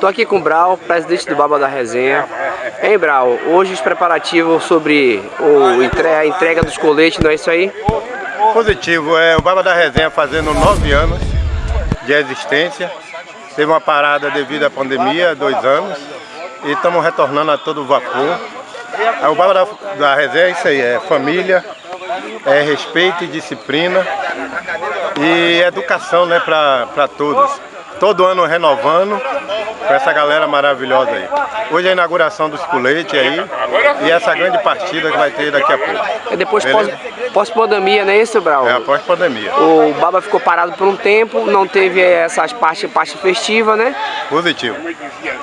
Tô aqui com o Brau, presidente do Baba da Resenha. Hein, Brau, hoje os preparativos sobre o entre, a entrega dos coletes, não é isso aí? Positivo, é o Baba da Resenha fazendo nove anos de existência. Teve uma parada devido à pandemia, dois anos, e estamos retornando a todo vapor. O Baba da, da Resenha é isso aí, é família, é respeito e disciplina e educação né, para todos. Todo ano renovando com essa galera maravilhosa aí. Hoje é a inauguração dos coletes aí e essa grande partida que vai ter daqui a pouco. É depois pós-pandemia, não é isso, Brau? É, após pandemia. O Baba ficou parado por um tempo, não teve essas partes parte festiva, né? Positivo.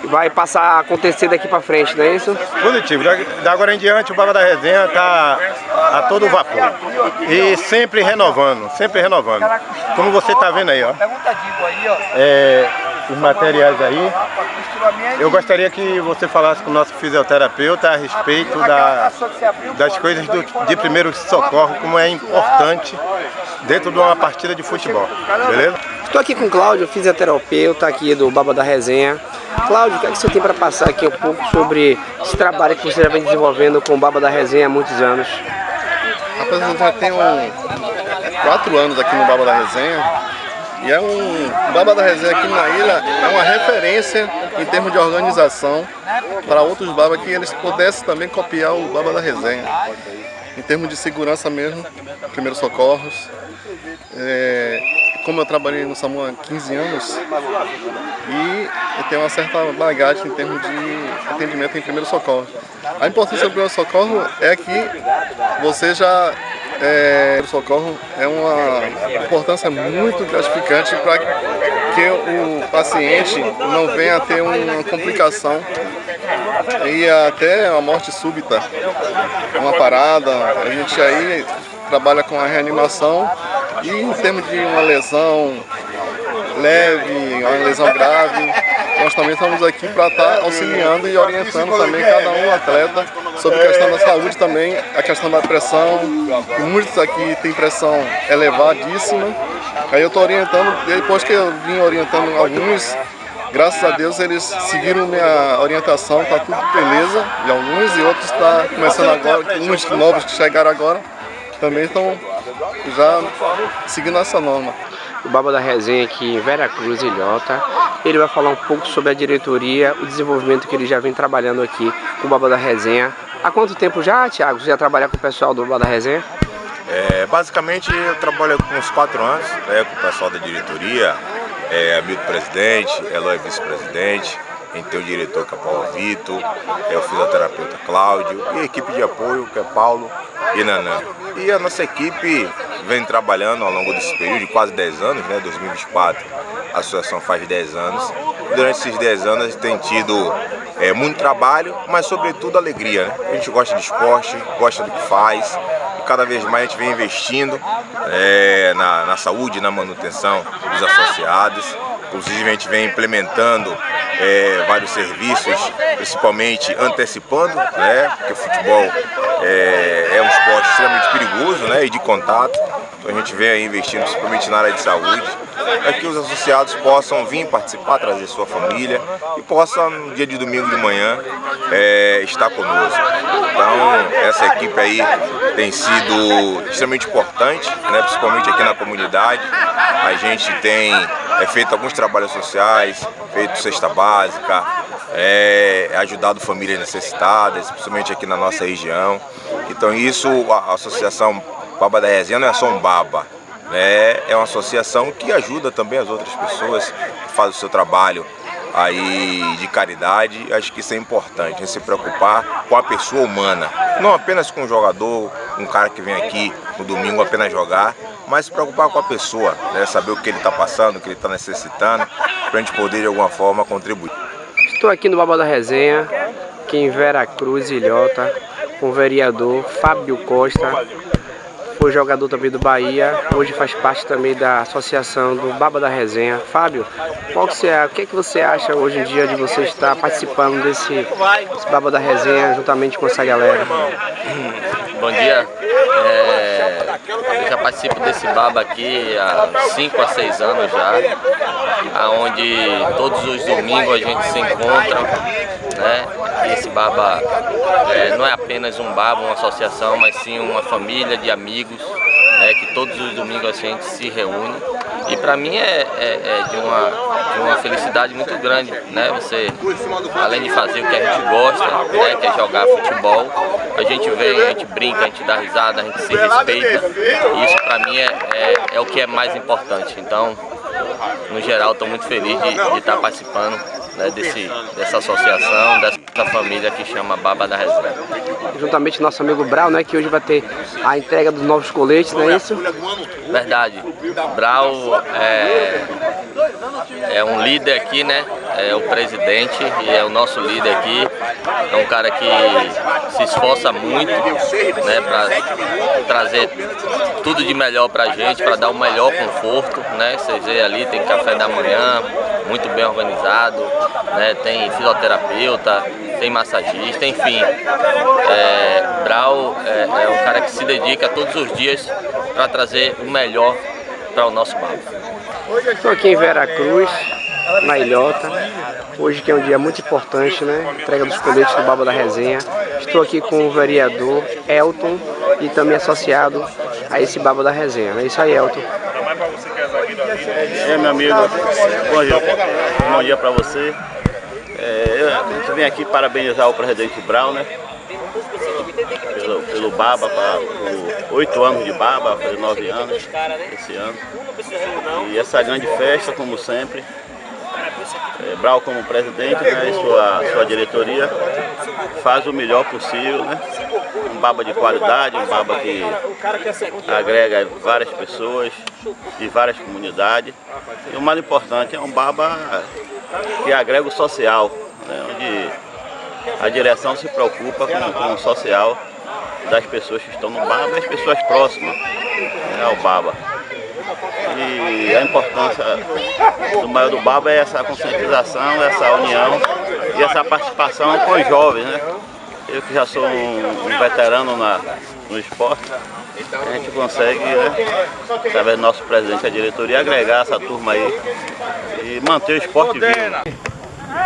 Vai passar a acontecer daqui pra frente, não é isso? Positivo. Da agora em diante o Baba da Resenha tá a todo vapor. E sempre renovando, sempre renovando. Como você tá vendo aí, ó. É, os materiais aí. Eu gostaria que você falasse com o nosso fisioterapeuta a respeito da, das coisas do, de primeiro socorro, como é importante dentro de uma partida de futebol, beleza? Estou aqui com o Cláudio, fisioterapeuta aqui do Baba da Resenha. Cláudio, o que, é que você tem para passar aqui um pouco sobre esse trabalho que você já vem desenvolvendo com o Baba da Resenha há muitos anos? Rapaz, eu já tenho quatro anos aqui no Baba da Resenha e é um Baba da Resenha aqui na ilha, é uma referência em termos de organização para outros Baba que eles pudessem também copiar o Baba da Resenha. Em termos de segurança mesmo, primeiros socorros. É, como eu trabalhei no SAMU há 15 anos e eu tenho uma certa bagagem em termos de atendimento em primeiro socorro. A importância do primeiro socorro é que você já é, o socorro é uma importância muito gratificante para que o paciente não venha a ter uma complicação e até a morte súbita, uma parada. A gente aí trabalha com a reanimação e em termos de uma lesão leve, uma lesão grave, nós também estamos aqui para estar auxiliando e orientando também cada um atleta sobre a questão da saúde também, a questão da pressão. Muitos aqui têm pressão elevadíssima. Aí eu estou orientando, depois que eu vim orientando alguns, graças a Deus eles seguiram minha orientação, está tudo beleza, e alguns e outros está começando agora, uns novos que chegaram agora, também estão já seguindo essa norma o Baba da Resenha aqui em Vera Cruz, Ilhota. Ele vai falar um pouco sobre a diretoria, o desenvolvimento que ele já vem trabalhando aqui com o Baba da Resenha. Há quanto tempo já, Thiago, você já trabalha com o pessoal do Baba da Resenha? É, basicamente eu trabalho com uns quatro anos né, com o pessoal da diretoria, é, Hamilton presidente, Eloy vice-presidente, tem o diretor que é Paulo Vitor, é o fisioterapeuta Cláudio e a equipe de apoio que é Paulo e Nanã. E a nossa equipe vem trabalhando ao longo desse período de quase 10 anos, né, 2024, a associação faz 10 anos. Durante esses 10 anos tem tido é, muito trabalho, mas sobretudo alegria. Né? A gente gosta de esporte, gosta do que faz, e cada vez mais a gente vem investindo é, na, na saúde, na manutenção dos associados. Inclusive a gente vem implementando é, vários serviços, principalmente antecipando, né, porque o futebol é, é um esporte extremamente perigoso né, e de contato. Então a gente vem aí investindo principalmente na área de saúde, para que os associados possam vir participar, trazer sua família e possam no dia de domingo de manhã é, estar conosco. Então essa equipe aí tem sido extremamente importante, né, principalmente aqui na comunidade. A gente tem é, feito alguns trabalhos sociais, feito cesta básica, é, ajudado famílias necessitadas, principalmente aqui na nossa região. Então isso, a Associação Baba da Resenha não é só um baba, né? é uma associação que ajuda também as outras pessoas, que fazem o seu trabalho aí de caridade, acho que isso é importante, é se preocupar com a pessoa humana, não apenas com o jogador, um cara que vem aqui no domingo apenas jogar, mas se preocupar com a pessoa, né? saber o que ele está passando, o que ele está necessitando, para a gente poder de alguma forma contribuir. Estou aqui no Baba da Resenha, aqui em Vera Cruz, Ilhota, com o vereador Fábio Costa, foi jogador também do Bahia, hoje faz parte também da associação do Baba da Resenha. Fábio, qual que você, o que, é que você acha hoje em dia de você estar participando desse, desse Baba da Resenha juntamente com essa galera? Bom dia. É, eu já participo desse baba aqui há 5 a 6 anos já. onde todos os domingos a gente se encontra, né? Esse Baba é, não é apenas um Baba, uma associação, mas sim uma família de amigos, né? que todos os domingos a gente se reúne. E para mim é, é, é, de, uma, de uma felicidade muito grande, né? Você, além de fazer o que a gente gosta, né? que é jogar futebol, a gente vem, a gente brinca, a gente dá risada, a gente se respeita. E isso para mim é, é, é o que é mais importante. Então, no geral, estou muito feliz de, de estar participando né, desse, dessa associação, dessa família que chama Baba da Reserva. Juntamente nosso amigo Brau, né, que hoje vai ter a entrega dos novos coletes, não é isso? Verdade. Brau é, é um líder aqui, né? É o presidente e é o nosso líder aqui. É um cara que se esforça muito, né, para trazer tudo de melhor pra gente, para dar o melhor conforto, né? Vocês veem ali, tem café da manhã, muito bem organizado, né? Tem fisioterapeuta, tem massagista, enfim. É, Brau é, é um cara que se dedica todos os dias para trazer o melhor para o nosso bairro. Estou aqui em Veracruz, na Ilhota. Hoje que é um dia muito importante, né? Entrega dos coletes do Baba da Resenha. Estou aqui com o vereador Elton e também associado a esse Baba da Resenha. É isso aí, Elton. É, meu amigo, bom dia, bom dia para você. É, eu vim aqui parabenizar o presidente Brown, né? Pelo, pelo Baba, por oito anos de Baba, fazer nove anos esse ano. E essa grande festa, como sempre. É, Brau como presidente né, e sua, sua diretoria faz o melhor possível, né? Um baba de qualidade, um baba que agrega várias pessoas de várias comunidades. E o mais importante é um baba que agrega o social, né, onde a direção se preocupa com, com o social das pessoas que estão no baba e as pessoas próximas né, ao baba. E a importância do maior do Baba é essa conscientização, essa união e essa participação com os jovens, né? Eu que já sou um, um veterano na, no esporte, a gente consegue, né, através do nosso presidente da diretoria, agregar essa turma aí e manter o esporte vivo.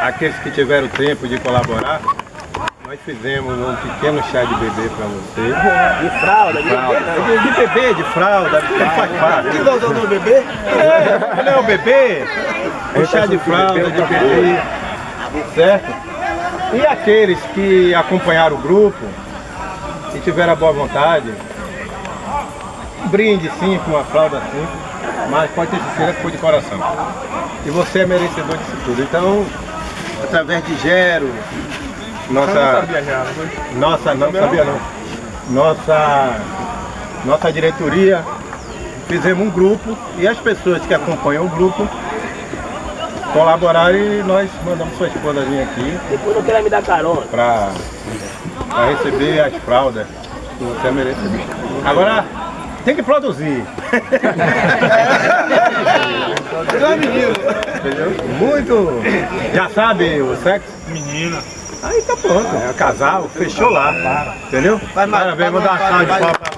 Aqueles que tiveram tempo de colaborar, nós fizemos um pequeno chá de bebê para você. De fralda, de fralda. De, bebê, de fralda, de faz parte. Que nós do bebê? É, não é o bebê? Um chá de fralda, de bebê, certo? E aqueles que acompanharam o grupo e tiveram a boa vontade, um brinde sim com uma fralda assim, mas pode ter certeza que foi de coração. E você é merecedor disso tudo. Então, através de Gero, nossa, nossa, não sabia não. Nossa, nossa diretoria, fizemos um grupo e as pessoas que acompanham o grupo colaboraram e nós mandamos sua esposa vir aqui. Depois não quero me dar carona. Pra, pra receber as fraldas que você merece. Agora tem que produzir. Entendeu? Muito. Já sabe o sexo? Menina. Aí tá pronto, é casal, fechou lá, entendeu? Parabéns, vou dar uma salva de palmas pra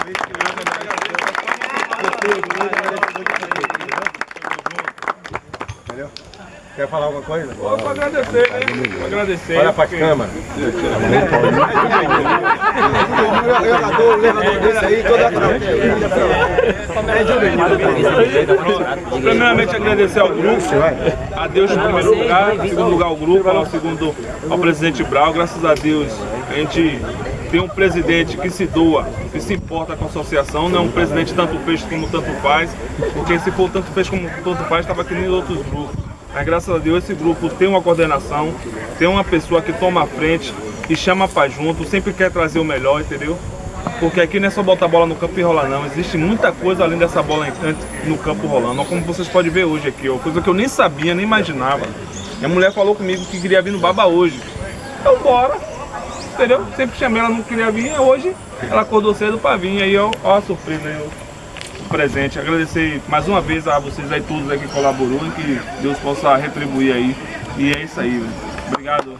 Entendeu? Quer falar alguma coisa? Vou agradecer, né? Vou agradecer. Olha pra câmera. Jogador, levador desse aí, toda a Primeiramente agradecer ao grupo, a Deus em primeiro lugar, em segundo lugar ao grupo, ao segundo ao presidente Brau, graças a Deus a gente tem um presidente que se doa, que se importa com a associação, não é um presidente tanto fez como tanto faz, porque se for tanto fez como tanto faz, estava aqui nem outros grupos. Mas graças a Deus esse grupo tem uma coordenação, tem uma pessoa que toma a frente, que chama para junto, sempre quer trazer o melhor, entendeu? Porque aqui não é só botar a bola no campo e rolar não, existe muita coisa além dessa bola no campo rolando, como vocês podem ver hoje aqui, ó, coisa que eu nem sabia, nem imaginava. Minha mulher falou comigo que queria vir no Baba hoje. Então bora, entendeu? Sempre chamei, ela não queria vir, hoje ela acordou cedo para vir, aí ó, ó a surpresa aí, ó presente. Agradecer mais uma vez a vocês aí todos aí que colaborou e que Deus possa retribuir aí. E é isso aí. Obrigado